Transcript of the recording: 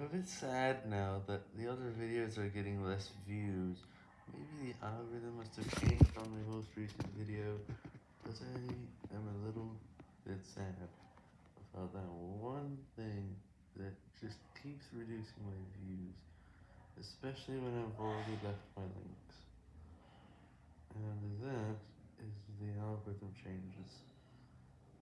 I'm a bit sad now that the other videos are getting less views. Maybe the algorithm must have changed on my most recent video, but I am a little bit sad about that one thing that just keeps reducing my views, especially when I've already left my links. And that is the algorithm changes.